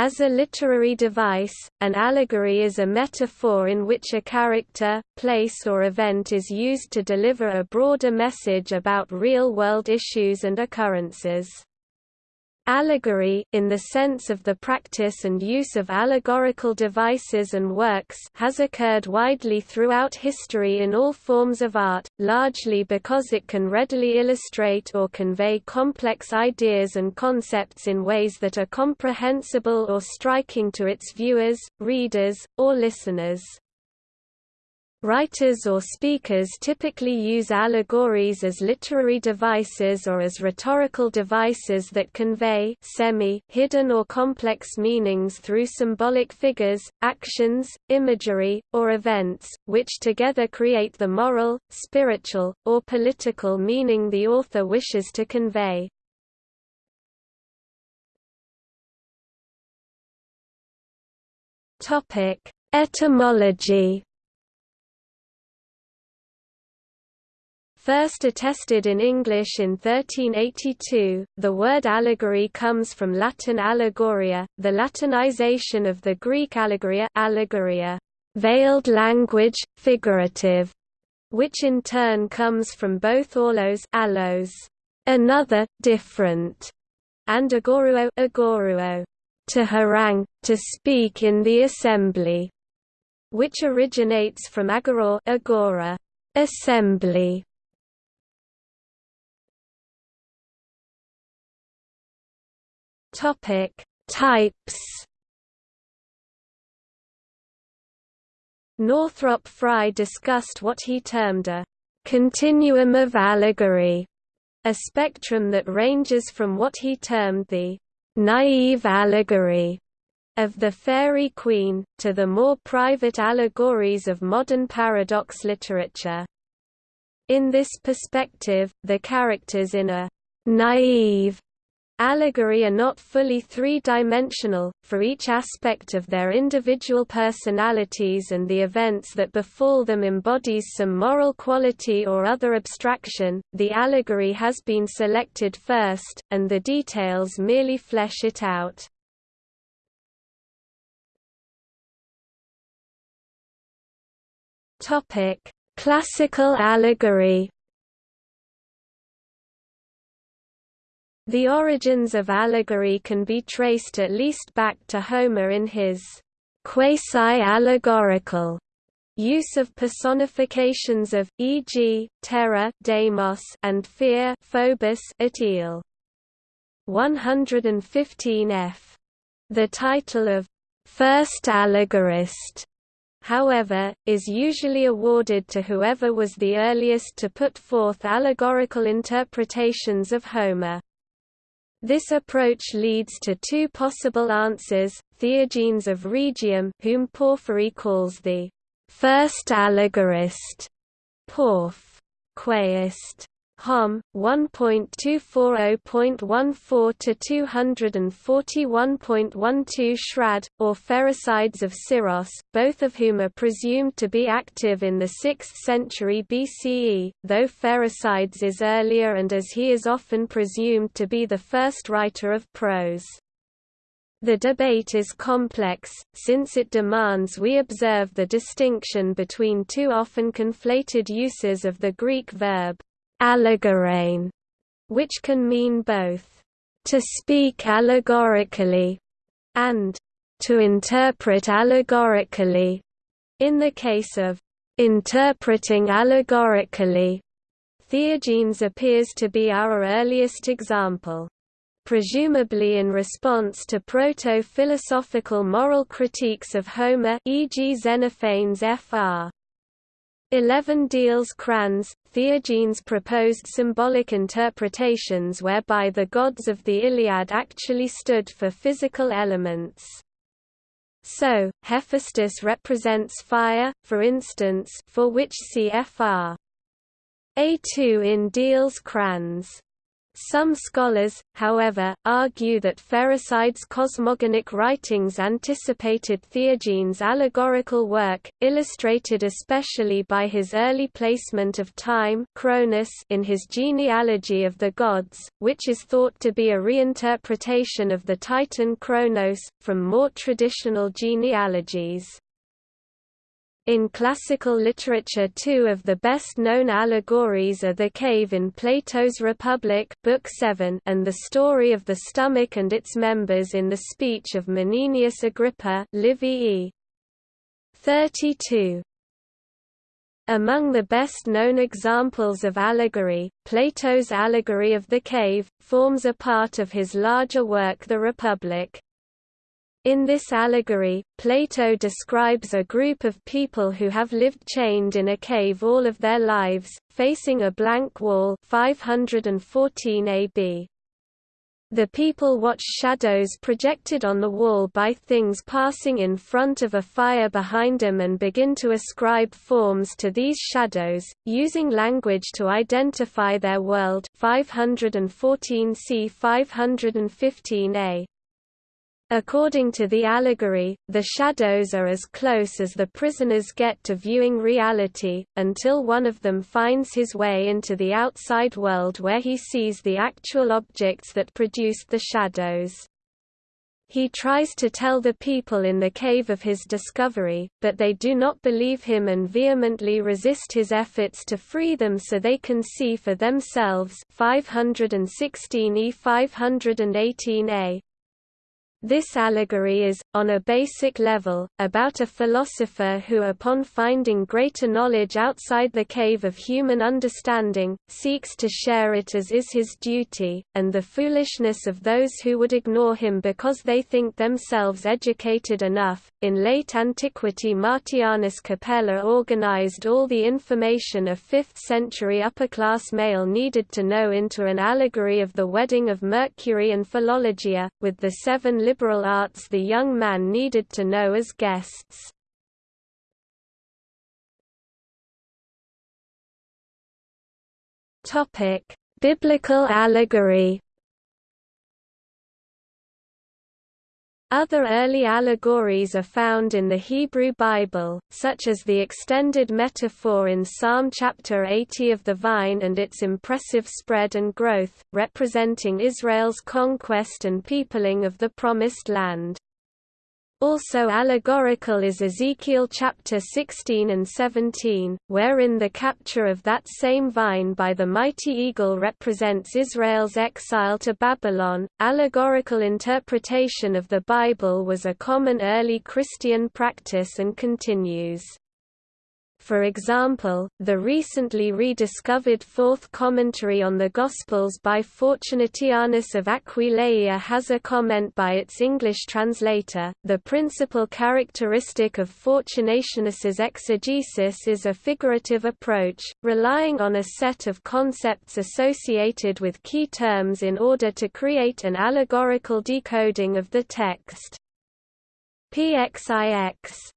As a literary device, an allegory is a metaphor in which a character, place or event is used to deliver a broader message about real-world issues and occurrences. Allegory, in the sense of the practice and use of allegorical devices and works has occurred widely throughout history in all forms of art, largely because it can readily illustrate or convey complex ideas and concepts in ways that are comprehensible or striking to its viewers, readers, or listeners. Writers or speakers typically use allegories as literary devices or as rhetorical devices that convey semi-hidden or complex meanings through symbolic figures, actions, imagery, or events, which together create the moral, spiritual, or political meaning the author wishes to convey. Etymology First attested in English in 1382, the word allegory comes from Latin allegoria, the Latinization of the Greek allegoria, allegoria veiled language, figurative, which in turn comes from both allos, allos another, different, and agoruo, agoruo to harangue, to speak in the assembly, which originates from agora, agora assembly, Topic: Types. Northrop Frye discussed what he termed a continuum of allegory, a spectrum that ranges from what he termed the naive allegory of the Faerie Queene, to the more private allegories of modern paradox literature. In this perspective, the characters in a naive Allegory are not fully three-dimensional, for each aspect of their individual personalities and the events that befall them embodies some moral quality or other abstraction, the allegory has been selected first, and the details merely flesh it out. Classical allegory The origins of allegory can be traced at least back to Homer in his quasi-allegorical use of personifications of, e.g., terror Deimos and fear Phobos at 115f. The title of first allegorist however, is usually awarded to whoever was the earliest to put forth allegorical interpretations of Homer. This approach leads to two possible answers, Theogenes of Rhegium whom Porphyry calls the first allegorist, Porph. Quaist. Hom. 1.240.14 to 241.12 Shrad, or Pherecydes of Syros, both of whom are presumed to be active in the 6th century BCE, though Pherecydes is earlier and as he is often presumed to be the first writer of prose. The debate is complex, since it demands we observe the distinction between two often conflated uses of the Greek verb allegorane, which can mean both to speak allegorically and to interpret allegorically. In the case of interpreting allegorically, Theogenes appears to be our earliest example. Presumably in response to proto-philosophical moral critiques of Homer e.g. Xenophanes Fr. 11 Diels Kranz, Theogenes proposed symbolic interpretations whereby the gods of the Iliad actually stood for physical elements. So, Hephaestus represents fire, for instance for which cfr. A2 in Diels Kranz. Some scholars, however, argue that Pherecyde's cosmogonic writings anticipated Theogene's allegorical work, illustrated especially by his early placement of time Cronus in his genealogy of the gods, which is thought to be a reinterpretation of the Titan Kronos, from more traditional genealogies. In classical literature two of the best-known allegories are The Cave in Plato's Republic Book 7 and The Story of the Stomach and its Members in the Speech of Menenius Agrippa Livy e. 32. Among the best-known examples of allegory, Plato's allegory of the cave, forms a part of his larger work The Republic. In this allegory, Plato describes a group of people who have lived chained in a cave all of their lives, facing a blank wall 514 AB. The people watch shadows projected on the wall by things passing in front of a fire behind them and begin to ascribe forms to these shadows, using language to identify their world 514 c 515 a. According to the allegory, the shadows are as close as the prisoners get to viewing reality, until one of them finds his way into the outside world where he sees the actual objects that produced the shadows. He tries to tell the people in the cave of his discovery, but they do not believe him and vehemently resist his efforts to free them so they can see for themselves 516e 518a, this allegory is, on a basic level, about a philosopher who upon finding greater knowledge outside the cave of human understanding, seeks to share it as is his duty, and the foolishness of those who would ignore him because they think themselves educated enough. In late antiquity Martianus Capella organized all the information a 5th century upper-class male needed to know into an allegory of the wedding of Mercury and Philologia, with the seven liberal arts the young man needed to know as guests. Biblical allegory Other early allegories are found in the Hebrew Bible, such as the extended metaphor in Psalm chapter 80 of the vine and its impressive spread and growth, representing Israel's conquest and peopling of the Promised Land. Also allegorical is Ezekiel chapter 16 and 17, wherein the capture of that same vine by the mighty eagle represents Israel's exile to Babylon. Allegorical interpretation of the Bible was a common early Christian practice and continues. For example, the recently rediscovered Fourth Commentary on the Gospels by Fortunatianus of Aquileia has a comment by its English translator. The principal characteristic of Fortunatianus's exegesis is a figurative approach, relying on a set of concepts associated with key terms in order to create an allegorical decoding of the text. PXIX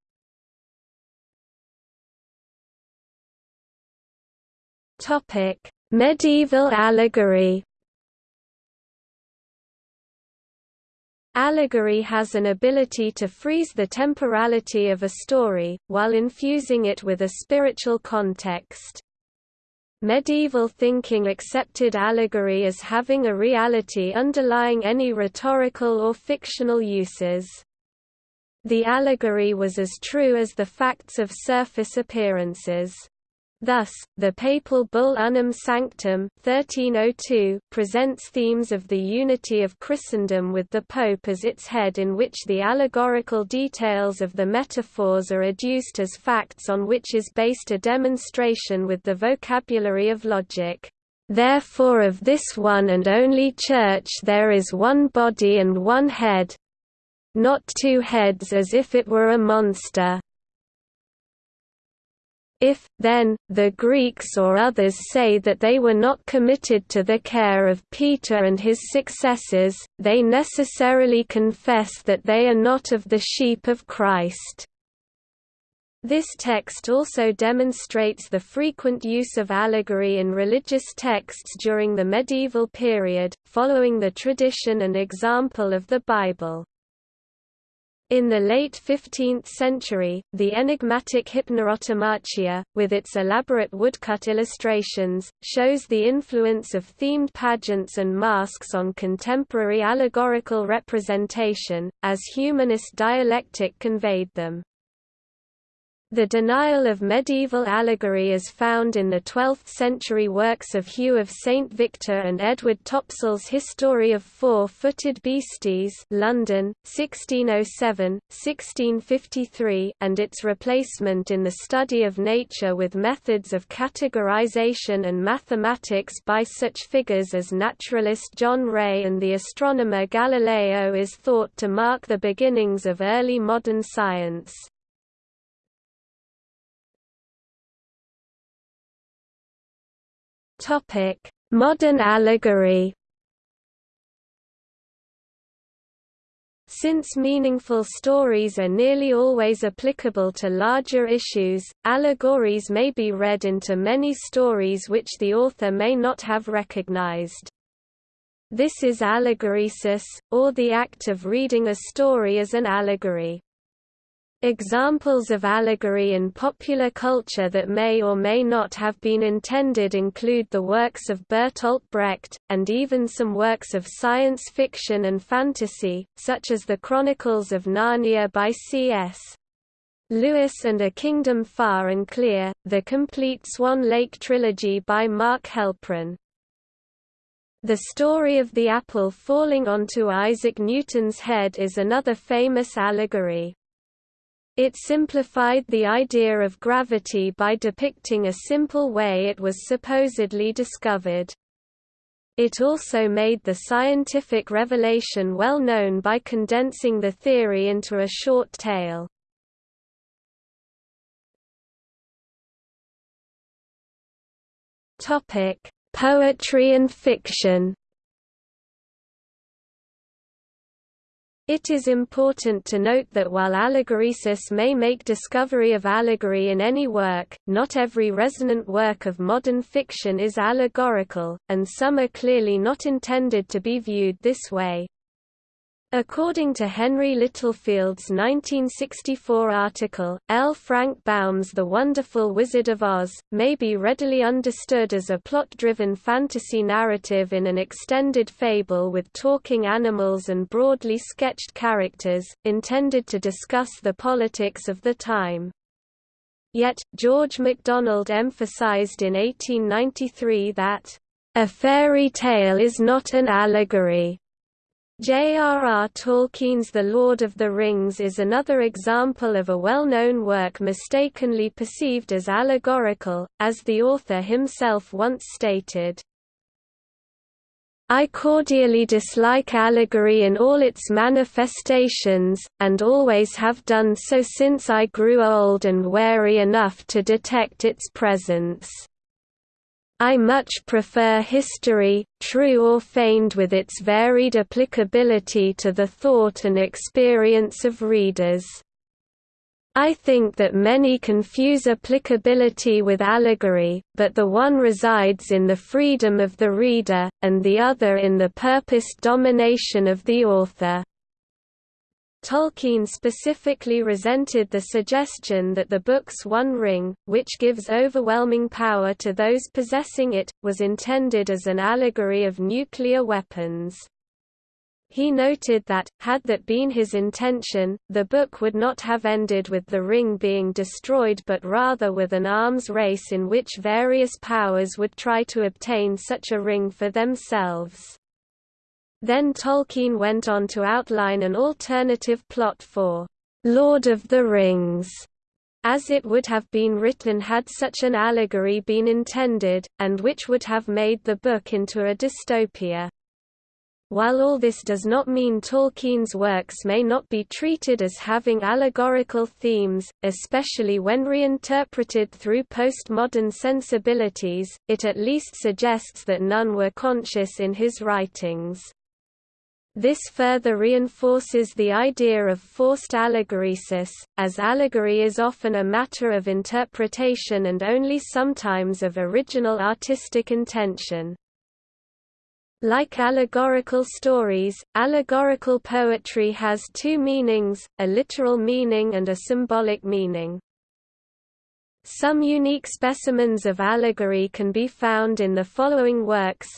Topic: Medieval allegory. Allegory has an ability to freeze the temporality of a story, while infusing it with a spiritual context. Medieval thinking accepted allegory as having a reality underlying any rhetorical or fictional uses. The allegory was as true as the facts of surface appearances. Thus, the papal bull Unam Sanctam 1302 presents themes of the unity of Christendom with the Pope as its head in which the allegorical details of the metaphors are adduced as facts on which is based a demonstration with the vocabulary of logic. Therefore of this one and only Church there is one body and one head, not two heads as if it were a monster. If, then, the Greeks or others say that they were not committed to the care of Peter and his successors, they necessarily confess that they are not of the sheep of Christ. This text also demonstrates the frequent use of allegory in religious texts during the medieval period, following the tradition and example of the Bible. In the late 15th century, the enigmatic Hypnerotomachia, with its elaborate woodcut illustrations, shows the influence of themed pageants and masks on contemporary allegorical representation, as humanist dialectic conveyed them. The denial of medieval allegory is found in the 12th-century works of Hugh of St Victor and Edward Topsell's History of Four-Footed Beasties London, 1607, 1653 and its replacement in the study of nature with methods of categorization and mathematics by such figures as naturalist John Ray and the astronomer Galileo is thought to mark the beginnings of early modern science. Topic: Modern allegory. Since meaningful stories are nearly always applicable to larger issues, allegories may be read into many stories which the author may not have recognized. This is allegoresis, or the act of reading a story as an allegory. Examples of allegory in popular culture that may or may not have been intended include the works of Bertolt Brecht, and even some works of science fiction and fantasy, such as the Chronicles of Narnia by C.S. Lewis and A Kingdom Far and Clear, the complete Swan Lake trilogy by Mark Helprin. The story of the apple falling onto Isaac Newton's head is another famous allegory. It simplified the idea of gravity by depicting a simple way it was supposedly discovered. It also made the scientific revelation well known by condensing the theory into a short tale. Poetry and fiction It is important to note that while allegoresis may make discovery of allegory in any work, not every resonant work of modern fiction is allegorical, and some are clearly not intended to be viewed this way. According to Henry Littlefield's 1964 article, L. Frank Baum's The Wonderful Wizard of Oz, may be readily understood as a plot-driven fantasy narrative in an extended fable with talking animals and broadly sketched characters, intended to discuss the politics of the time. Yet, George MacDonald emphasized in 1893 that, "...a fairy tale is not an allegory." J.R.R. Tolkien's The Lord of the Rings is another example of a well-known work mistakenly perceived as allegorical, as the author himself once stated. I cordially dislike allegory in all its manifestations, and always have done so since I grew old and wary enough to detect its presence. I much prefer history, true or feigned with its varied applicability to the thought and experience of readers. I think that many confuse applicability with allegory, but the one resides in the freedom of the reader, and the other in the purposed domination of the author. Tolkien specifically resented the suggestion that the book's One Ring, which gives overwhelming power to those possessing it, was intended as an allegory of nuclear weapons. He noted that, had that been his intention, the book would not have ended with the ring being destroyed but rather with an arms race in which various powers would try to obtain such a ring for themselves. Then Tolkien went on to outline an alternative plot for Lord of the Rings, as it would have been written had such an allegory been intended, and which would have made the book into a dystopia. While all this does not mean Tolkien's works may not be treated as having allegorical themes, especially when reinterpreted through postmodern sensibilities, it at least suggests that none were conscious in his writings. This further reinforces the idea of forced allegoresis, as allegory is often a matter of interpretation and only sometimes of original artistic intention. Like allegorical stories, allegorical poetry has two meanings, a literal meaning and a symbolic meaning. Some unique specimens of allegory can be found in the following works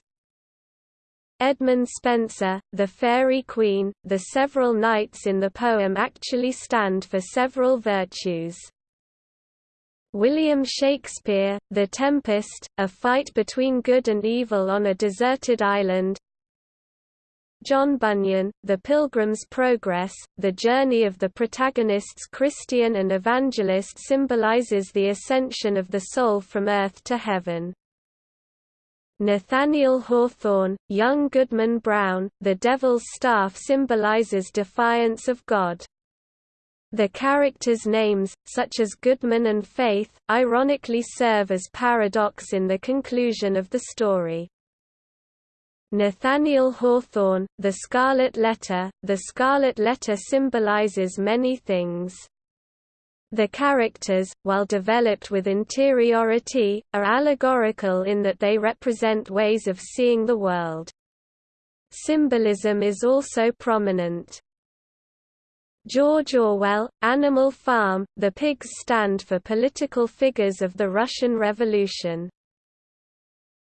Edmund Spenser, the Faerie Queene, the several knights in the poem actually stand for several virtues. William Shakespeare, The Tempest, a fight between good and evil on a deserted island. John Bunyan, The Pilgrim's Progress, the journey of the protagonists Christian and Evangelist symbolizes the ascension of the soul from earth to heaven. Nathaniel Hawthorne, young Goodman Brown, the Devil's Staff symbolizes defiance of God. The characters' names, such as Goodman and Faith, ironically serve as paradox in the conclusion of the story. Nathaniel Hawthorne, The Scarlet Letter, the Scarlet Letter symbolizes many things. The characters, while developed with interiority, are allegorical in that they represent ways of seeing the world. Symbolism is also prominent. George Orwell, Animal Farm, the pigs stand for political figures of the Russian Revolution.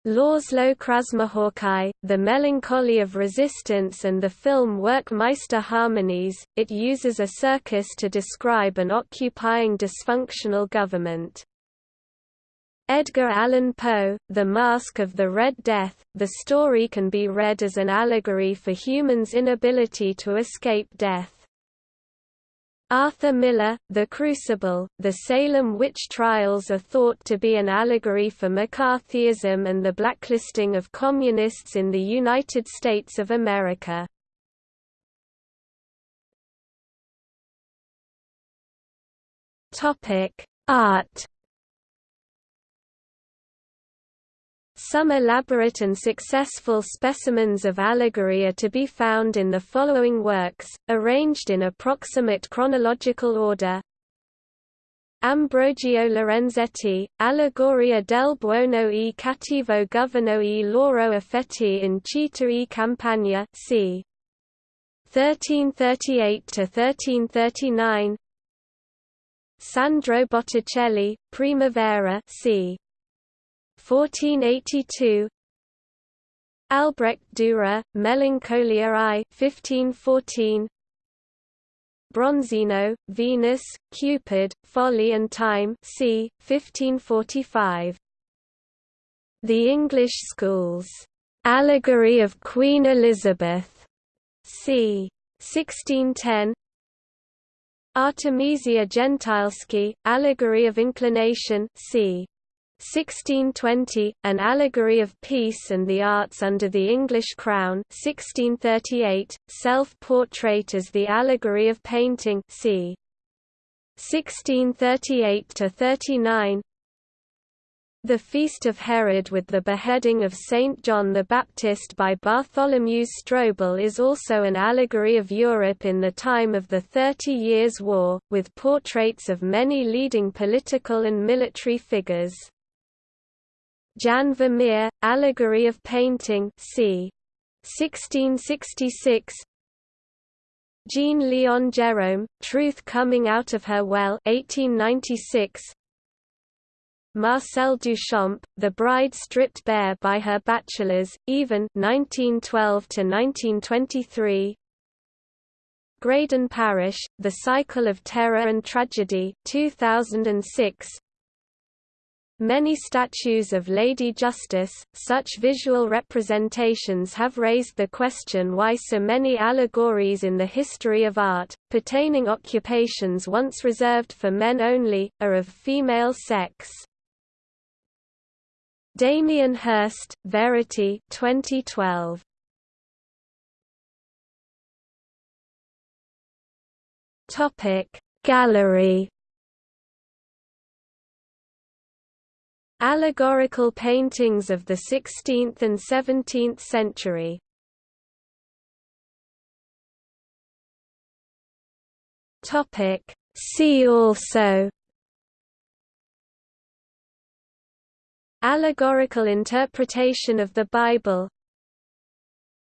Laszlo Krasznahorkai, The Melancholy of Resistance and the film Werckmeister Harmonies, it uses a circus to describe an occupying dysfunctional government. Edgar Allan Poe, The Masque of the Red Death, the story can be read as an allegory for humans' inability to escape death. Arthur Miller, The Crucible, the Salem witch trials are thought to be an allegory for McCarthyism and the blacklisting of communists in the United States of America. Art Some elaborate and successful specimens of allegory are to be found in the following works, arranged in approximate chronological order. Ambrogio Lorenzetti, Allegoria del buono e cattivo governo e loro effetti in città e campagna c. 1338–1339 Sandro Botticelli, Primavera c. 1482 Albrecht Dürer, Melancholia I 1514 Bronzino, Venus, Cupid, Folly and Time c. 1545 The English Schools, "'Allegory of Queen Elizabeth' c. 1610 Artemisia Gentileschi, Allegory of Inclination c. 1620, An Allegory of Peace and the Arts under the English Crown 1638, Self-Portrait as the Allegory of Painting c. 1638–39 The Feast of Herod with the beheading of Saint John the Baptist by Bartholomew Strobel is also an allegory of Europe in the time of the Thirty Years' War, with portraits of many leading political and military figures. Jan Vermeer, Allegory of Painting c. 1666 Jean Leon Gérôme, Truth Coming Out of Her Well 1896 Marcel Duchamp, The Bride Stripped Bare by Her Bachelors, Even 1912 to 1923. Graydon Parrish, The Cycle of Terror and Tragedy 2006 Many statues of Lady Justice, such visual representations have raised the question why so many allegories in the history of art, pertaining occupations once reserved for men only, are of female sex. Damien Hirst, Verity 2012. Topic Gallery Allegorical paintings of the 16th and 17th century. See also Allegorical interpretation of the Bible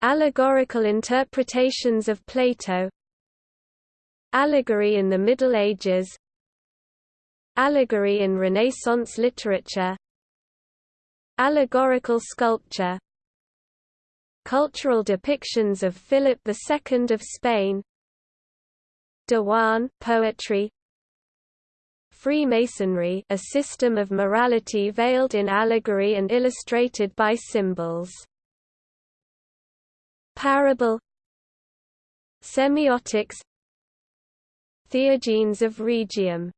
Allegorical interpretations of Plato Allegory in the Middle Ages Allegory in Renaissance literature Allegorical sculpture. Cultural depictions of Philip II of Spain. Diwan poetry. Freemasonry a system of morality veiled in allegory and illustrated by symbols. Parable. Semiotics. Theogenes of Rhegium